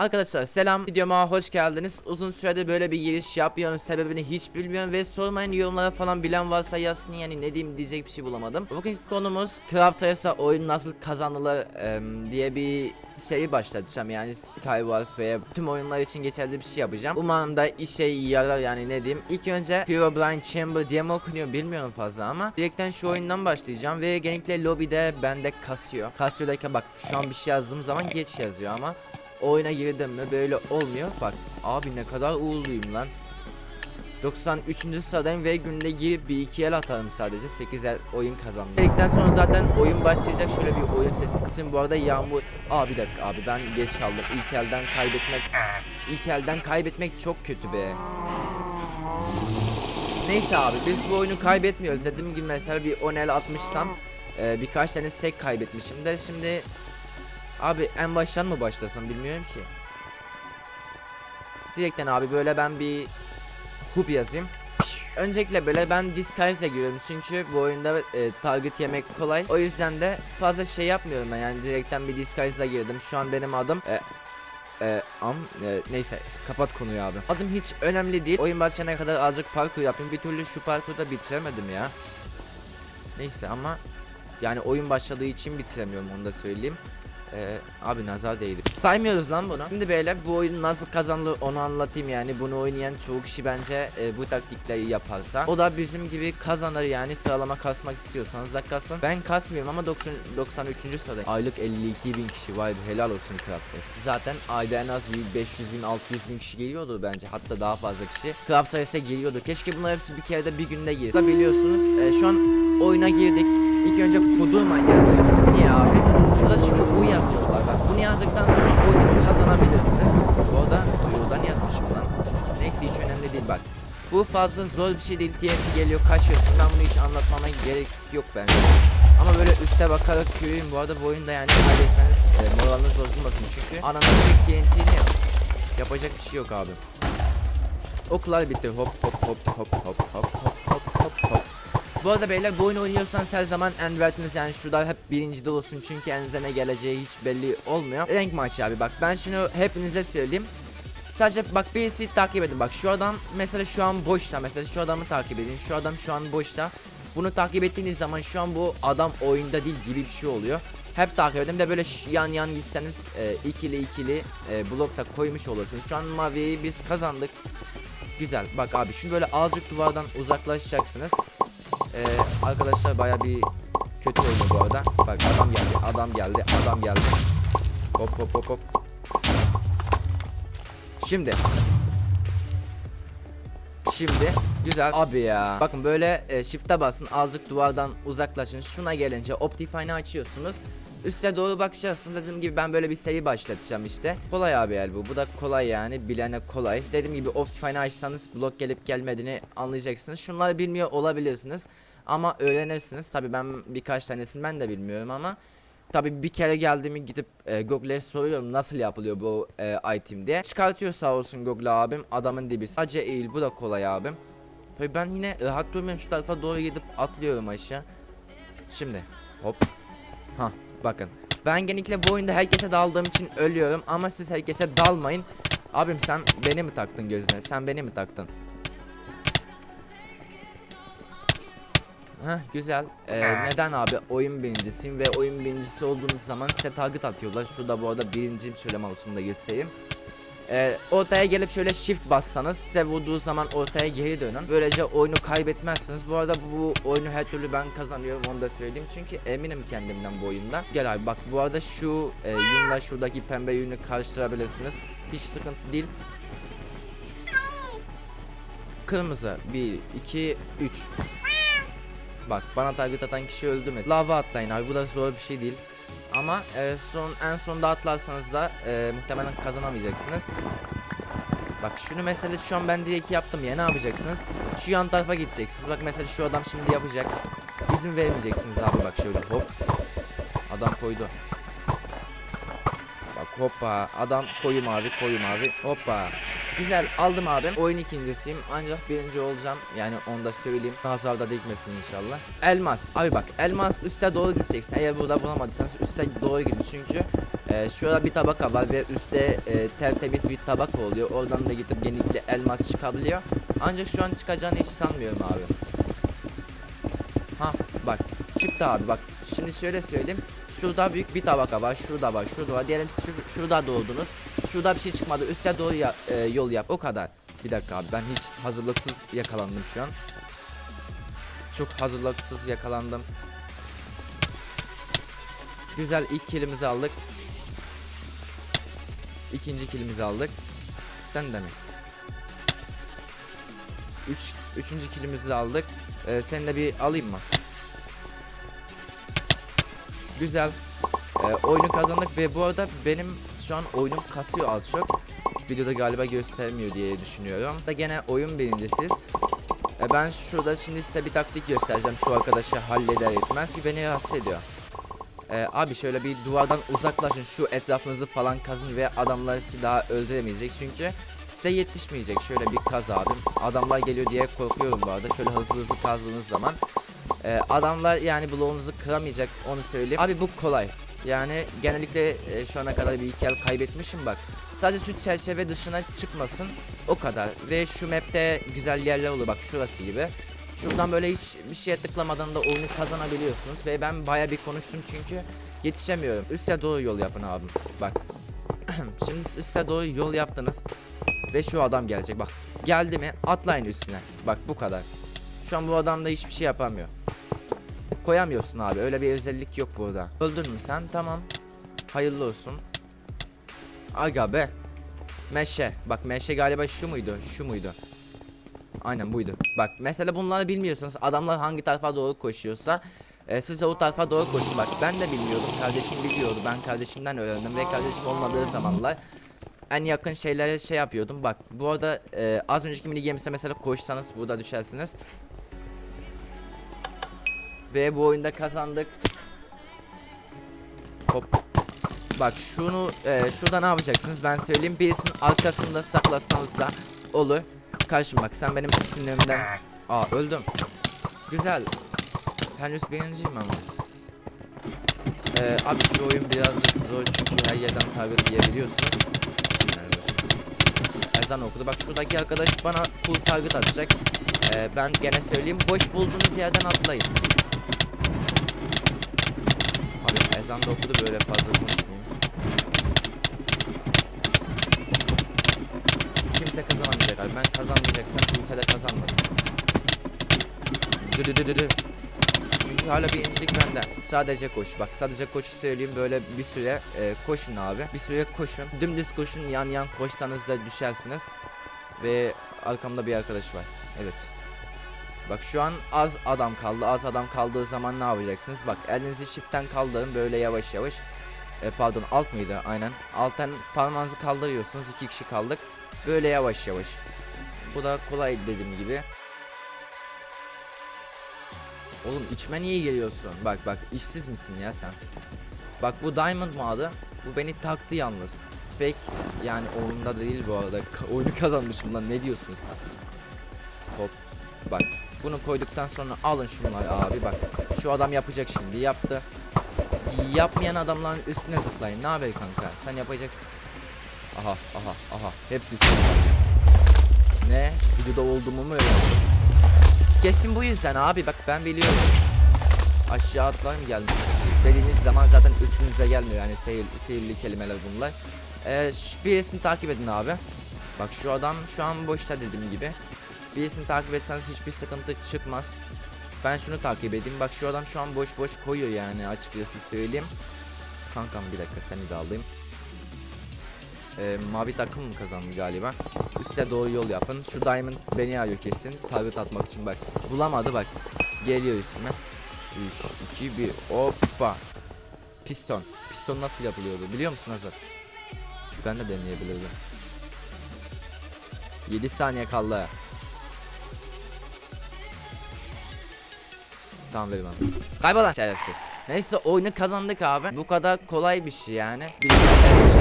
Arkadaşlar selam videoma hoş geldiniz. Uzun süredir böyle bir giriş yapmıyorum sebebini hiç bilmiyorum ve sormayın yorumlara falan bilen varsa yazsın. Yani ne diyeyim diyecek bir şey bulamadım. Bugünkü konumuz Craft oyun nasıl kazanılır em, diye bir seri başlatacağım. Yani Skywars veya tüm oyunlar için geçerli bir şey yapacağım. Umarım da işe yarar yani ne diyeyim. İlk önce Herobrine Chamber diye mi okunuyor bilmiyorum fazla ama Direkten şu oyundan başlayacağım ve genellikle lobide bende kasıyor Kasıyor bak şu an bir şey yazdığım zaman geç yazıyor ama oyuna girdim mi böyle olmuyor. Bak abi ne kadar uğurluyum lan. 93. sıradayım ve günde girip bir iki el atarım sadece 8 el oyun kazandım. Dedikten sonra zaten oyun başlayacak şöyle bir oyun sesi kısım bu arada yağmur Aa bir dakika abi ben geç kaldım ilk elden kaybetmek ilk elden kaybetmek çok kötü be Neyse abi biz bu oyunu kaybetmiyoruz dediğim gibi mesela bir 10 el atmışsam e, birkaç tane tek kaybetmişim de şimdi Abi en baştan mı başlasam bilmiyorum ki. Direkten abi böyle ben bir hub yazayım. Öncelikle böyle ben disguise'e giriyorum çünkü bu oyunda e, target yemek kolay. O yüzden de fazla şey yapmıyorum ben yani direkten bir disguise'a girdim. Şu an benim adım e, e, am e, neyse kapat konuyu abi. Adım hiç önemli değil. Oyun başlayana kadar azıcık parkur yapayım. Bir türlü şu parkurda bitiremedim ya. Neyse ama yani oyun başladığı için bitiremiyorum onu da söyleyeyim. Ee, abi nazar değdi. Saymıyoruz lan bunu. Şimdi beyler bu oyun nasıl kazanılır onu anlatayım yani. Bunu oynayan çoğu kişi bence e, bu taktikleri yaparsa. O da bizim gibi kazanır yani sıralama kasmak istiyorsanız da kasın. Ben kasmıyorum ama 90, 93. sırada. Aylık 52 bin kişi vay be helal olsun Crafters. Zaten ayda en az bir 500 bin 600 bin kişi geliyordu bence. Hatta daha fazla kişi Crafters'e geliyordu. Keşke bunlar hepsi bir kere de bir günde girse. Biliyorsunuz e, şu an oyuna girdik. İlk önce kudurma yazacaksınız. Niye abi? Şurada çünkü bu yazıyorlar. Bak bunu yazdıktan sonra oyunu kazanabilirsiniz. Bu arada duyurudan yazmışım lan. Neyse hiç önemli değil bak. Bu fazla zor bir şey değil. TNT geliyor kaçıyorsun. Ben bunu hiç anlatmama gerek yok bence. Ama böyle üste bakarak yürüyün. Bu arada bu oyunda yani kaybetseniz e, moraliniz bozulmasın. Çünkü ananın tek TNT'ni. Yapacak bir şey yok abi. Oklar bitti. Hop hop hop hop hop hop hop hop hop hop. Bu arada beyler bu oyunu oynuyorsanız her zaman envertiniz yani şurada hep birincide olsun çünkü elinize ne geleceği hiç belli olmuyor. Renk maçı abi bak ben şunu hepinize söyleyeyim. Sadece bak birisi takip edin bak şu adam mesela şu an boşta mesela şu adamı takip edin şu adam şu an boşta. Bunu takip ettiğiniz zaman şu an bu adam oyunda değil gibi bir şey oluyor. Hep takip edin de böyle yan yan gitseniz e, ikili ikili e, blokta koymuş olursunuz. Şu an maviyi biz kazandık. Güzel bak abi şimdi böyle azıcık duvardan uzaklaşacaksınız. Ee, arkadaşlar baya bir kötü oynuyor bu arada. Bak adam geldi, adam geldi, adam geldi. Hop hop hop hop. Şimdi. Şimdi güzel abi ya. Bakın böyle e, shift'e basın azıcık duvardan uzaklaşın. Şuna gelince Optifine'ı açıyorsunuz. Üste doğru bakacaksın dediğim gibi ben böyle bir seri başlatacağım işte. Kolay abi el bu. Bu da kolay yani bilene kolay. Dediğim gibi Optifine'ı açsanız blok gelip gelmediğini anlayacaksınız. Şunları bilmiyor olabilirsiniz. Ama öğrenirsiniz. Tabi ben birkaç tanesini ben de bilmiyorum ama Tabi bir kere geldiğimi gidip e, Google'e soruyorum nasıl yapılıyor bu e, item diye. Çıkartıyor sağ olsun Google abim adamın dibi. Sadece eğil bu da kolay abim. Tabi ben yine rahat durmuyorum şu tarafa doğru gidip atlıyorum aşağı. Şimdi hop. Ha bakın. Ben genellikle bu oyunda herkese daldığım için ölüyorum ama siz herkese dalmayın. Abim sen beni mi taktın gözüne? Sen beni mi taktın? Heh güzel. Ee, neden abi oyun birincisiyim ve oyun birincisi olduğunuz zaman size target atıyorlar. Şurada bu arada birinciyim söyleme olsun da göstereyim. Ee, ortaya gelip şöyle shift bassanız size vurduğu zaman ortaya geri dönün. Böylece oyunu kaybetmezsiniz. Bu arada bu oyunu her türlü ben kazanıyorum onu da söyleyeyim. Çünkü eminim kendimden bu oyunda. Gel abi bak bu arada şu e, yünle şuradaki pembe yünü karıştırabilirsiniz. Hiç sıkıntı değil. Kırmızı 1 2 3 Bak bana target atan kişi öldü mesela. Lava atlayın abi bu da zor bir şey değil. Ama e, son en sonda atlarsanız da e, muhtemelen kazanamayacaksınız. Bak şunu mesela şu an ben direkt yaptım ya ne yapacaksınız? Şu yan tarafa gideceksiniz. Bak mesela şu adam şimdi yapacak. İzin vermeyeceksiniz abi bak şöyle hop. Adam koydu. Bak hoppa adam koyu mavi koyu mavi hoppa. Güzel aldım abim. Oyun ikincisiyim ancak birinci olacağım. Yani onu da söyleyeyim. Nazarda dikmesin inşallah. Elmas. Abi bak elmas üste doğru gideceksin. Eğer burada bulamadıysanız üste doğru gidin. Çünkü Ee, şurada bir tabaka var ve üstte e, tertemiz bir tabaka oluyor. Oradan da gidip genellikle elmas çıkabiliyor. Ancak şu an çıkacağını hiç sanmıyorum abi. Ha bak çıktı abi bak. Şimdi şöyle söyleyeyim. Şurada büyük bir tabaka var. Şurada var. Şurada var. Diyelim şu, şurada doğdunuz. Şurada bir şey çıkmadı. Üste doğru ya- e, yol yap. O kadar. Bir dakika abi ben hiç hazırlıksız yakalandım şu an. Çok hazırlıksız yakalandım. Güzel ilk kilimizi aldık. İkinci kilimizi aldık. Sen de mi? Üç, üçüncü kilimizi aldık. Ee, seni de bir alayım mı? Güzel. Ee, oyunu kazandık ve bu arada benim şu an oyunum kasıyor az çok. Videoda galiba göstermiyor diye düşünüyorum. Da gene oyun birincisiz. Ee, ben şurada şimdi size bir taktik göstereceğim. Şu arkadaşı halleder etmez ki beni rahatsız ediyor. Ee, abi şöyle bir duvardan uzaklaşın şu etrafınızı falan kazın ve adamlar sizi daha öldüremeyecek çünkü size yetişmeyecek şöyle bir kaz abi adamlar geliyor diye korkuyorum bu arada şöyle hızlı hızlı kazdığınız zaman Ee, adamlar yani bloğunuzu kıramayacak onu söyleyeyim abi bu kolay yani genellikle e, şu ana kadar bir iki el kaybetmişim bak sadece şu çerçeve dışına çıkmasın o kadar ve şu map'te güzel yerler olur bak şurası gibi Şuradan böyle hiç bir şeye tıklamadan da oyunu kazanabiliyorsunuz ve ben baya bir konuştum çünkü yetişemiyorum. Üste doğru yol yapın abim. Bak. Şimdi üste doğru yol yaptınız ve şu adam gelecek bak. Geldi mi atlayın üstüne. Bak bu kadar. Şu an bu adam da hiçbir şey yapamıyor. Koyamıyorsun abi. Öyle bir özellik yok burada. Öldün mü sen? Tamam. Hayırlı olsun. Aga be. Meşe. Bak meşe galiba şu muydu? Şu muydu? Aynen buydu. Bak mesela bunları bilmiyorsanız adamlar hangi tarafa doğru koşuyorsa e, siz de o tarafa doğru koşun. Bak ben de bilmiyordum. Kardeşim biliyordu. Ben kardeşimden öğrendim ve kardeşim olmadığı zamanlar en yakın şeylere şey yapıyordum. Bak bu arada e, az önceki mini games'e mesela koşsanız burada düşersiniz. Ve bu oyunda kazandık. Hop. Bak şunu e, şurada ne yapacaksınız ben söyleyeyim. Birisinin arkasında saklasanız da olur. Karşım bak sen benim sinirlerimden Aa öldüm Güzel Henüz birinciyim ama ee, Abi şu oyun birazcık zor çünkü her yerden Yani dur. Ezan okudu bak şuradaki arkadaş bana full target atacak ee, Ben gene söyleyeyim boş bulduğunuz yerden atlayın ezan da okudu böyle fazla konuşmayayım kimse kazanamayacak abi. Ben kazanmayacaksam kimse de kazanmasın. Dı dı dı dı dı. Çünkü hala birincilik bende. Sadece koş. Bak sadece koşu söyleyeyim böyle bir süre e, koşun abi. Bir süre koşun. Dümdüz koşun yan yan koşsanız da düşersiniz. Ve arkamda bir arkadaş var. Evet. Bak şu an az adam kaldı. Az adam kaldığı zaman ne yapacaksınız? Bak elinizi shift'ten kaldırın böyle yavaş yavaş. E, pardon alt mıydı? Aynen. Alttan parmağınızı kaldırıyorsunuz. iki kişi kaldık. Böyle yavaş yavaş. Bu da kolay dediğim gibi. Oğlum içme niye geliyorsun? Bak bak işsiz misin ya sen? Bak bu Diamond mı adı? Bu beni taktı yalnız. Fake yani oyunda değil bu arada. Ka- oyunu kazanmışım lan ne diyorsun sen? Hop bak bunu koyduktan sonra alın şunları abi bak. Şu adam yapacak şimdi yaptı. Yapmayan adamların üstüne zıplayın. Ne haber kanka? Sen yapacaksın. Aha aha aha. Hepsi. Ne? Videoda olduğumu mu öğrendin? Kesin bu yüzden abi bak ben biliyorum. Aşağı atlar mı gelmiş? Dediğiniz zaman zaten üstünüze gelmiyor yani seyir, seyirli kelimeler bunlar. Ee, birisini takip edin abi. Bak şu adam şu an boşta dediğim gibi. Birisini takip etseniz hiçbir sıkıntı çıkmaz. Ben şunu takip edeyim. Bak şu adam şu an boş boş koyuyor yani açıkçası söyleyeyim. Kankam bir dakika seni de alayım. Ee, mavi takım mı kazandı galiba? Üste doğru yol yapın. Şu diamond beni arıyor kesin. Target atmak için bak. Bulamadı bak. Geliyor üstüme. 3, 2, 1. Hoppa. Piston. Piston nasıl yapılıyordu biliyor musun Hazır? Ben de deneyebilirdim. 7 saniye kaldı. Tamam verim abi. Kaybolan şerefsiz. Neyse oyunu kazandık abi. Bu kadar kolay bir şey yani. Bilgisayar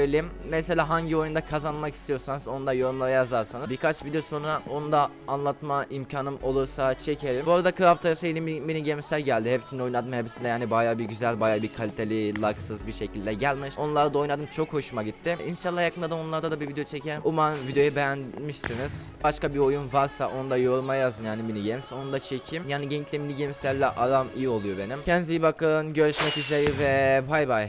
söyleyeyim. Mesela hangi oyunda kazanmak istiyorsanız onu da yorumlara yazarsanız. Birkaç video sonra onu da anlatma imkanım olursa çekerim. Bu arada Craft yeni mini, gamesler geldi. Hepsini oynadım. Hepsinde yani baya bir güzel baya bir kaliteli lagsız bir şekilde gelmiş. Onları da oynadım. Çok hoşuma gitti. İnşallah yakında da onlarda da bir video çekerim. Umarım videoyu beğenmişsiniz. Başka bir oyun varsa onu da yoruma yazın yani mini games. Onu da çekeyim. Yani gameplay mini gameslerle aram iyi oluyor benim. Kendinize iyi bakın. Görüşmek üzere ve bay bay.